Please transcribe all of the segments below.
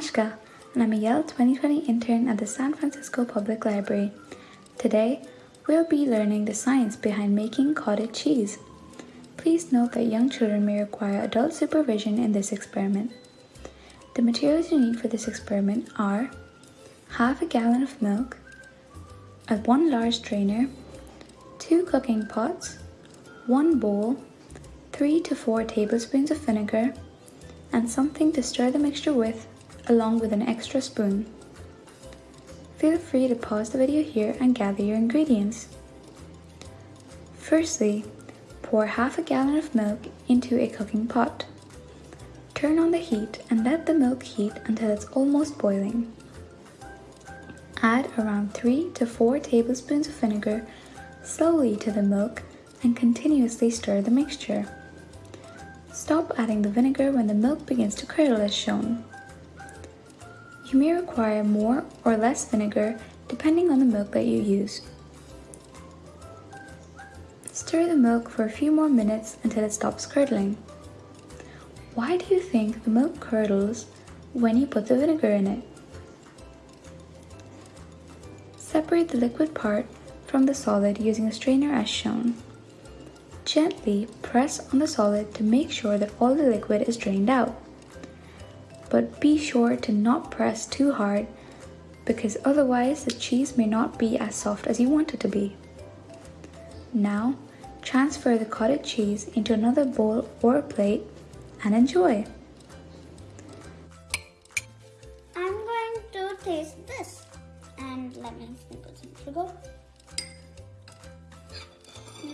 Ashka, and I'm a Yale 2020 intern at the San Francisco Public Library. Today, we'll be learning the science behind making cottage cheese. Please note that young children may require adult supervision in this experiment. The materials you need for this experiment are half a gallon of milk, a one large strainer, two cooking pots, one bowl, three to four tablespoons of vinegar, and something to stir the mixture with along with an extra spoon. Feel free to pause the video here and gather your ingredients. Firstly, pour half a gallon of milk into a cooking pot. Turn on the heat and let the milk heat until it's almost boiling. Add around 3 to 4 tablespoons of vinegar slowly to the milk and continuously stir the mixture. Stop adding the vinegar when the milk begins to curdle as shown. You may require more or less vinegar depending on the milk that you use. Stir the milk for a few more minutes until it stops curdling. Why do you think the milk curdles when you put the vinegar in it? Separate the liquid part from the solid using a strainer as shown. Gently press on the solid to make sure that all the liquid is drained out. But be sure to not press too hard because otherwise the cheese may not be as soft as you want it to be. Now, transfer the cottage cheese into another bowl or plate and enjoy. I'm going to taste this and let me sprinkle some sugar.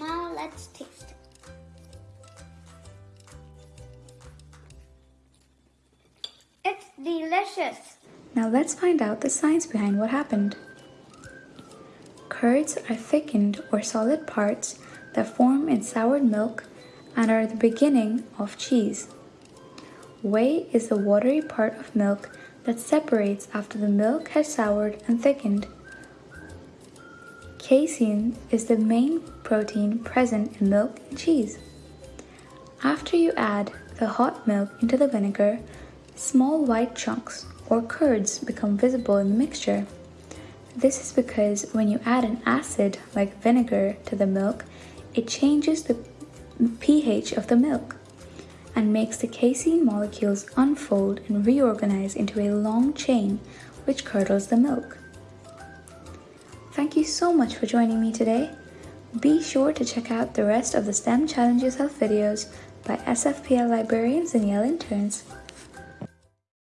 Now let's taste delicious. Now let's find out the science behind what happened. Curds are thickened or solid parts that form in soured milk and are the beginning of cheese. Whey is the watery part of milk that separates after the milk has soured and thickened. Casein is the main protein present in milk and cheese. After you add the hot milk into the vinegar, small white chunks or curds become visible in the mixture. This is because when you add an acid like vinegar to the milk, it changes the pH of the milk and makes the casein molecules unfold and reorganize into a long chain which curdles the milk. Thank you so much for joining me today. Be sure to check out the rest of the STEM Challenges Health videos by SFPL librarians and Yale interns.